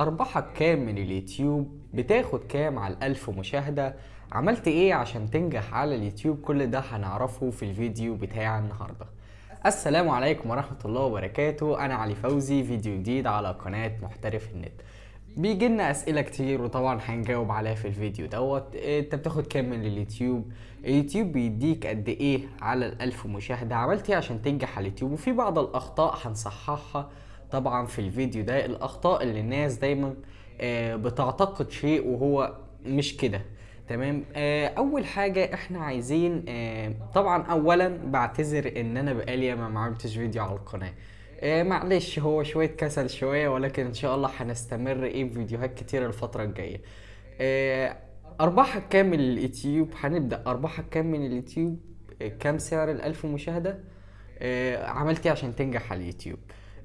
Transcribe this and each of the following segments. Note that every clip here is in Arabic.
أرباحك كام من اليوتيوب؟ بتاخد كام على الألف مشاهدة؟ عملت إيه عشان تنجح على اليوتيوب؟ كل ده هنعرفه في الفيديو بتاع النهاردة. السلام عليكم ورحمة الله وبركاته. أنا علي فوزي فيديو جديد على قناة محترف النت. بيجي لنا أسئلة كتير وطبعا هنجاوب عليها في الفيديو دوت. إيه، أنت بتاخد كام من اليوتيوب؟ اليوتيوب بيديك قد إيه على الألف مشاهدة؟ عملت إيه عشان تنجح على اليوتيوب؟ وفي بعض الأخطاء هنصححها طبعا في الفيديو ده الأخطاء اللي الناس دايما آه، بتعتقد شيء وهو مش كده. تمام؟ آه، أول حاجة إحنا عايزين آه، طبعا اولا بعتذر إن أنا بقالي ما عملتش فيديو على القناة. معلش هو شوية كسل شوية ولكن إن شاء الله هنستمر إيه بفيديوهات كتير الفترة الجاية. ارباحك كام من اليوتيوب؟ هنبدأ. ارباحك كام من اليوتيوب؟ كام سعر الألف مشاهدة؟ عملت إيه عشان تنجح على اليوتيوب؟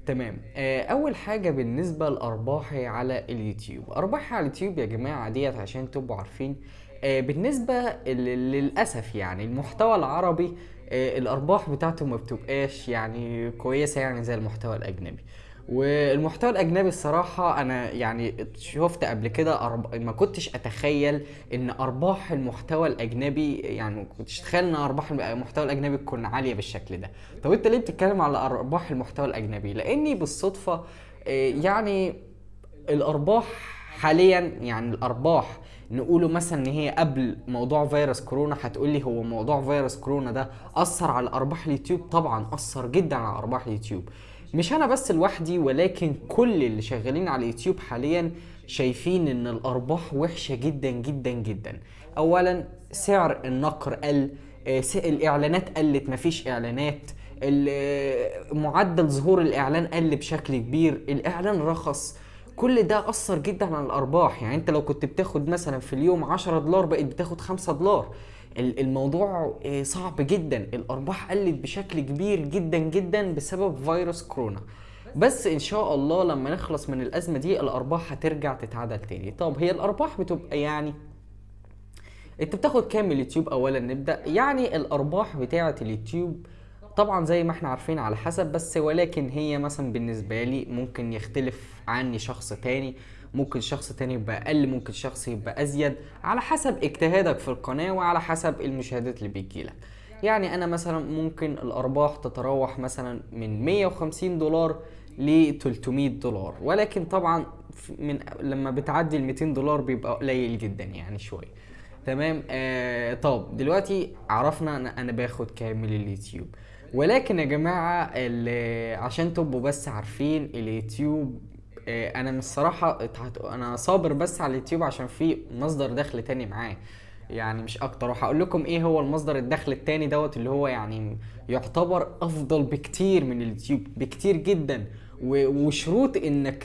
تمام. آه، أول حاجة بالنسبة لأرباحي على اليوتيوب. أرباحي على اليوتيوب يا جماعة ديت عشان تبقوا عارفين آه، بالنسبة للأسف يعني المحتوى العربي آه، الأرباح بتاعته ما بتبقاش يعني كويسة يعني زي المحتوى الأجنبي. والمحتوى الأجنبي الصراحة أنا يعني شفت قبل كده أرب... ما كنتش أتخيل إن أرباح المحتوى الأجنبي يعني كنتش أتخيل إن أرباح المحتوى الأجنبي تكون عالية بالشكل ده. طب أنت ليه بتتكلم على أرباح المحتوى الأجنبي؟ لأني بالصدفة آه، يعني الأرباح حاليا يعني الأرباح نقوله مثلا إن هي قبل موضوع فيروس كورونا هتقول لي هو موضوع فيروس كورونا ده أثر على أرباح اليوتيوب؟ طبعا أثر جدا على أرباح اليوتيوب. مش أنا بس لوحدي ولكن كل اللي شغالين على اليوتيوب حاليا شايفين إن الأرباح وحشة جدا جدا جدا. اولا سعر النقر قل آه، الإعلانات قلت مفيش إعلانات. آه، معدل ظهور الإعلان قل بشكل كبير. الإعلان رخص. كل ده أثر جدا على الأرباح. يعني أنت لو كنت بتاخد مثلا في اليوم 10 دولار بقيت بتاخد 5 دولار. الموضوع آه، صعب جدا. الأرباح قلت بشكل كبير جدا جدا بسبب فيروس كورونا. بس إن شاء الله لما نخلص من الأزمة دي الأرباح هترجع تتعدل تاني. طب هي الأرباح بتبقى يعني أنت بتاخد كام من اليوتيوب اولا نبدأ؟ يعني الأرباح بتاعة اليوتيوب طبعا زي ما إحنا عارفين على حسب بس ولكن هي مثلا بالنسبة لي ممكن يختلف عني شخص تاني. ممكن شخص تاني يبقى أقل ممكن شخص يبقى أزيد على حسب اجتهادك في القناة وعلى حسب المشاهدات اللي بيجيلك يعني أنا مثلا ممكن الأرباح تتراوح مثلا من 150 دولار ل 300 دولار ولكن طبعا من لما بتعدي ال 200 دولار بيبقى قليل جدا يعني شوية. تمام؟ آه طب دلوقتي عرفنا أنا أنا باخد كام من اليوتيوب. ولكن يا جماعة عشان تبقوا بس عارفين اليوتيوب أنا من الصراحة أنا صابر بس على اليوتيوب عشان في مصدر دخل تاني معاه. يعني مش أكتر. وهقول لكم إيه هو المصدر الدخل التاني دوت اللي هو يعني يعتبر افضل بكتير من اليوتيوب بكتير جدا. وشروط انك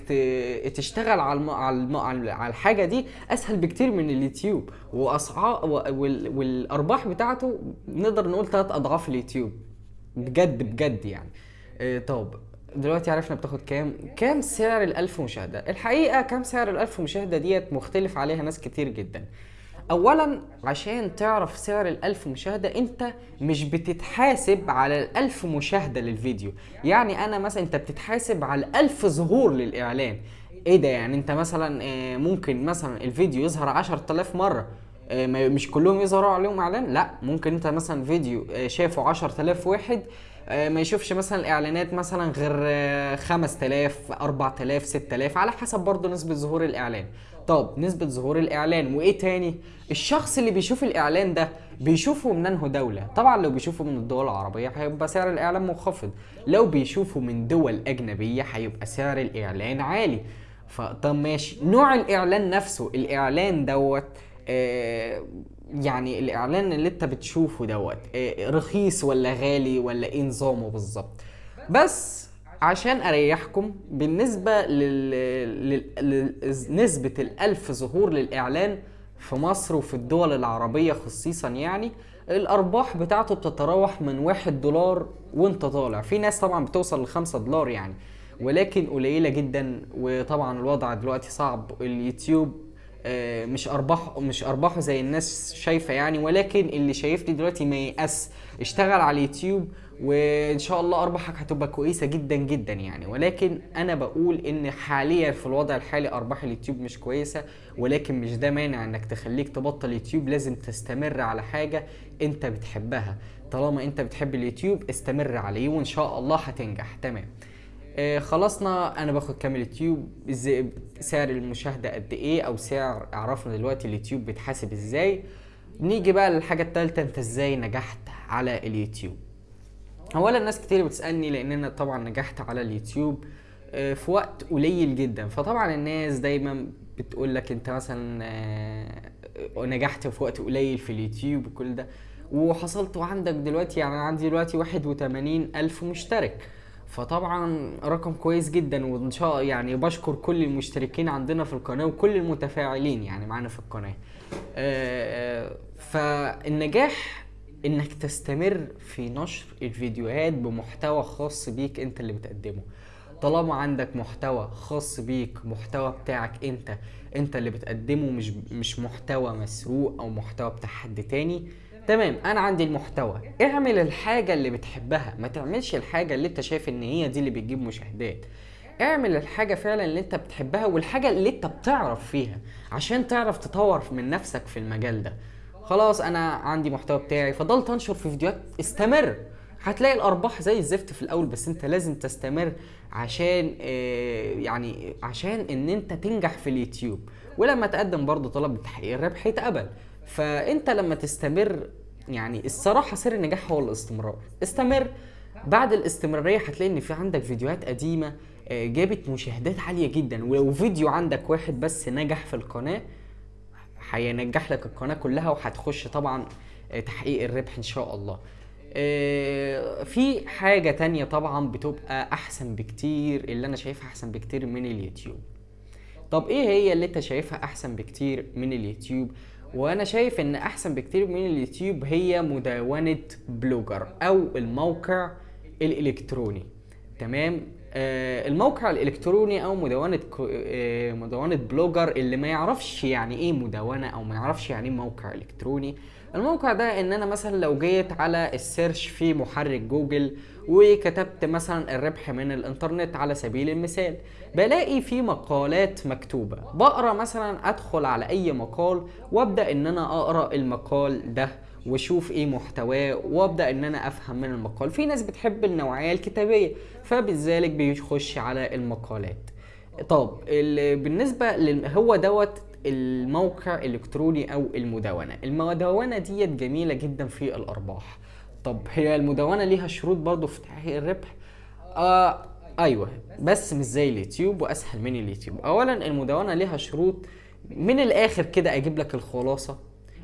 تشتغل على الم... على الم... على على الحاجة دي اسهل بكتير من اليوتيوب. واسعار وال... والأرباح بتاعته نقدر نقول ثلاث أضعاف اليوتيوب. بجد بجد يعني. آه، طب دلوقتي عرفنا بتاخد كام؟ كام سعر الألف مشاهدة؟ الحقيقة كام سعر الألف مشاهدة ديت مختلف عليها ناس كتير جدا. اولا عشان تعرف سعر الألف مشاهدة أنت مش بتتحاسب على الألف مشاهدة للفيديو. يعني أنا مثلا أنت بتتحاسب على الألف ظهور للإعلان. إيه ده يعني؟ أنت مثلا آه، ممكن مثلا الفيديو يظهر 10000 مرة. آه، مش كلهم يظهروا عليهم إعلان؟ لا. ممكن أنت مثلا فيديو آه، شافه 10000 واحد ما يشوفش مثلا الإعلانات مثلا غير آه، 5000 4000 6000 على حسب برضه نسبة ظهور الإعلان. طب نسبة ظهور الإعلان وإيه تاني؟ الشخص اللي بيشوف الإعلان ده بيشوفه من انه دولة؟ طبعا لو بيشوفه من الدول العربية هيبقى سعر الإعلان منخفض. لو بيشوفه من دول أجنبية هيبقى سعر الإعلان عالي. فطب ماشي. نوع الإعلان نفسه الإعلان دوت آه، يعني الإعلان اللي أنت بتشوفه دوت آه، رخيص ولا غالي ولا إيه نظامه بالظبط بس عشان أريحكم بالنسبة. لنسبه الألف ظهور للإعلان في مصر وفي الدول العربية خصيصا يعني الأرباح بتاعته بتتراوح من واحد دولار وأنت طالع في ناس طبعا بتوصل لخمسة دولار يعني ولكن قليلة جدا وطبعا الوضع دلوقتي صعب اليوتيوب مش ارباح مش ارباحه زي الناس شايفة يعني ولكن اللي شايفني دلوقتي ما ييأس اشتغل على اليوتيوب وإن شاء الله أرباحك هتبقى كويسة جدا جدا يعني. ولكن أنا بقول إن حاليا في الوضع الحالي أرباح اليوتيوب مش كويسة ولكن مش ده مانع إنك تخليك تبطل يوتيوب. لازم تستمر على حاجة أنت بتحبها. طالما أنت بتحب اليوتيوب استمر عليه وإن شاء الله هتنجح. تمام. آه خلصنا أنا باخد كام اليوتيوب إزاي سعر المشاهدة قد إيه أو سعر عرفنا دلوقتي اليوتيوب بيتحاسب إزاي. نيجي بقى للحاجة الثالثه أنت إزاي نجحت على اليوتيوب؟ اولا ناس كتير بتسألني لأن أنا طبعا نجحت على اليوتيوب آه، في وقت قليل جدا. فطبعا الناس دايما بتقول لك أنت مثلا آه، نجحت في وقت قليل في اليوتيوب وكل ده. وحصلت وعندك دلوقتي يعني عندي دلوقتي 81 ألف مشترك. فطبعا رقم كويس جدا وإن شاء يعني بشكر كل المشتركين عندنا في القناة وكل المتفاعلين يعني معانا في القناة. آه، فالنجاح إنك تستمر في نشر الفيديوهات بمحتوى خاص بيك أنت اللي بتقدمه. طالما عندك محتوى خاص بيك محتوى بتاعك أنت أنت اللي بتقدمه مش مش محتوى مسروق أو محتوى بتاع حد تاني تمام أنا عندي المحتوى. اعمل الحاجة اللي بتحبها. ما تعملش الحاجة اللي أنت شايف إن هي دي اللي بتجيب مشاهدات. اعمل الحاجة فعلا اللي أنت بتحبها والحاجة اللي أنت بتعرف فيها عشان تعرف تطور من نفسك في المجال ده. خلاص أنا عندي محتوى بتاعي. فضلت أنشر في فيديوهات. استمر. هتلاقي الأرباح زي الزفت في الأول بس أنت لازم تستمر عشان آه، يعني عشان إن أنت تنجح في اليوتيوب. ولما تقدم برضه طلب لتحقيق الربح يتقبل فانت لما تستمر يعني الصراحة سر النجاح هو الاستمرار. استمر بعد الاستمرارية هتلاقي إن في عندك فيديوهات قديمة آه، جابت مشاهدات عالية جدا. ولو فيديو عندك واحد بس نجح في القناة هينجح لك القناة كلها وهتخش طبعا آه، تحقيق الربح إن شاء الله. آه، في حاجة تانية طبعا بتبقى أحسن بكتير اللي أنا شايفها أحسن بكتير من اليوتيوب. طب إيه هي اللي أنت شايفها أحسن بكتير من اليوتيوب؟ وأنا شايف إن أحسن بكتير من اليوتيوب هي مدونة Blogger أو الموقع الإلكتروني. تمام؟ الموقع الإلكتروني أو مدونة آه مدونة Blogger اللي ما يعرفش يعني إيه مدونة أو ما يعرفش يعني إيه موقع إلكتروني. الموقع ده إن أنا مثلا لو جيت على ال search في محرك جوجل وكتبت مثلا الربح من الإنترنت على سبيل المثال بلاقي في مقالات مكتوبة. بقرأ مثلا أدخل على أي مقال وأبدأ إن أنا أقرأ المقال ده. واشوف إيه محتواه وابدأ ان أنا افهم من المقال. في ناس بتحب النوعية الكتابية فبذلك بيخش على المقالات. طب ال- بالنسبة. هو دوت الموقع الإلكتروني أو المدونة. المدونة ديت جميلة جدا في الأرباح. طب هي المدونة ليها شروط برضو في تحقيق الربح؟ آه أيوه بس مش زي اليوتيوب وأسهل من اليوتيوب. اولا المدونة ليها شروط. من الآخر كده أجيب لك الخلاصة.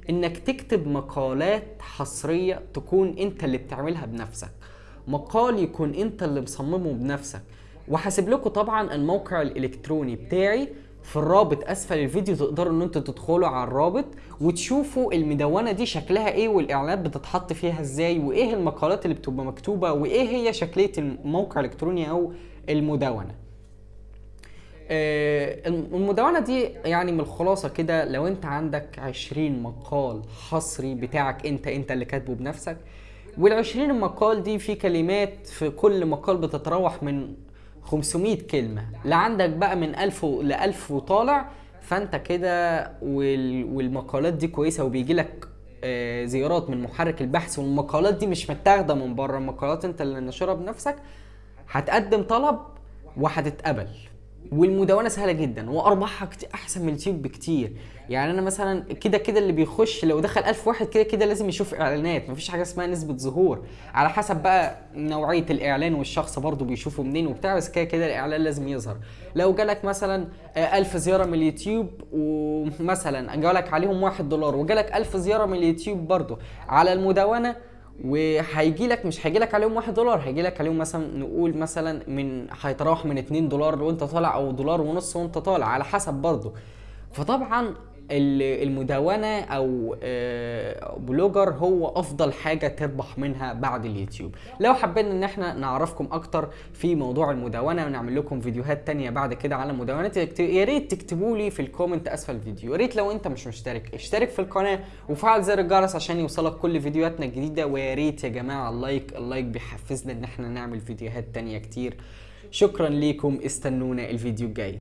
إنك تكتب مقالات حصرية تكون أنت اللي بتعملها بنفسك. مقال يكون أنت اللي مصممه بنفسك. وهسيب لكم طبعا الموقع الإلكتروني بتاعي. في الرابط أسفل الفيديو تقدروا إن أنتوا تدخلوا على الرابط وتشوفوا المدونة دي شكلها إيه والإعلانات بتتحط فيها إزاي وإيه المقالات اللي بتبقى مكتوبة وإيه هي شكلية الموقع الإلكتروني أو المدونة. المدونة دي يعني من الخلاصة كده لو انت عندك 20 مقال حصري بتاعك انت انت اللي كاتبه بنفسك وال20 مقال دي في كلمات في كل مقال بتتراوح من 500 كلمة. لا عندك بقى من 1000 ل 1000 وطالع فانت كده وال- والمقالات دي كويسة وبيجي لك آه، زيارات من محرك البحث والمقالات دي مش متاخدة من بره المقالات انت اللي نشرها بنفسك هتقدم طلب وهتتقبل. والمدونه سهلة جدا وارباحها أحسن من اليوتيوب بكتير. يعني أنا مثلا كده كده اللي بيخش لو دخل 1000 واحد كده كده لازم يشوف إعلانات مفيش حاجة اسمها نسبة ظهور. على حسب بقى نوعية الإعلان والشخص برضو بيشوفه منين وبتاع بس كده كده الإعلان لازم يظهر. لو جالك مثلا آه، 1000 زيارة من اليوتيوب ومثلا جالك عليهم 1 دولار وجالك 1000 زيارة من اليوتيوب برضو على المدونه وهيجي لك مش هيجي لك عليهم واحد دولار هيجي لك عليهم مثلا نقول مثلا من هيتراوح من 2 دولار وانت طالع أو دولار ونص وانت طالع على حسب برضه فطبعا ال- المدونة أو آه، Blogger هو أفضل حاجة تربح منها بعد اليوتيوب. لو حبينا إن إحنا نعرفكم أكتر في موضوع المدونة ونعمل لكم فيديوهات تانية بعد كده على مدونات يا ريت تكتبوا لي في ال comment أسفل الفيديو يا ريت لو أنت مش مشترك اشترك في القناة وفعل زر الجرس عشان يوصلك كل فيديوهاتنا الجديدة. ويا ريت يا جماعة ال like ال like بيحفزنا إن إحنا نعمل فيديوهات تانية كتير. شكرا ليكم استنونا الفيديو الجاي.